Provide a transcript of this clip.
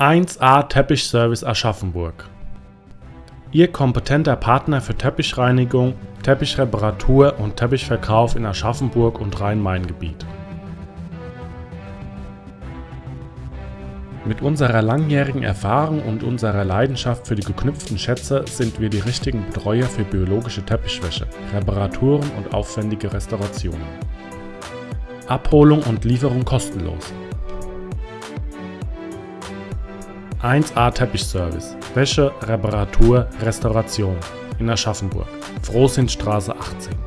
1A Teppichservice Aschaffenburg Ihr kompetenter Partner für Teppichreinigung, Teppichreparatur und Teppichverkauf in Aschaffenburg und Rhein-Main-Gebiet. Mit unserer langjährigen Erfahrung und unserer Leidenschaft für die geknüpften Schätze sind wir die richtigen Betreuer für biologische Teppichwäsche, Reparaturen und aufwendige Restaurationen. Abholung und Lieferung kostenlos. 1A Teppichservice. Wäsche, Reparatur, Restauration. In Aschaffenburg. Frohsindstraße 18.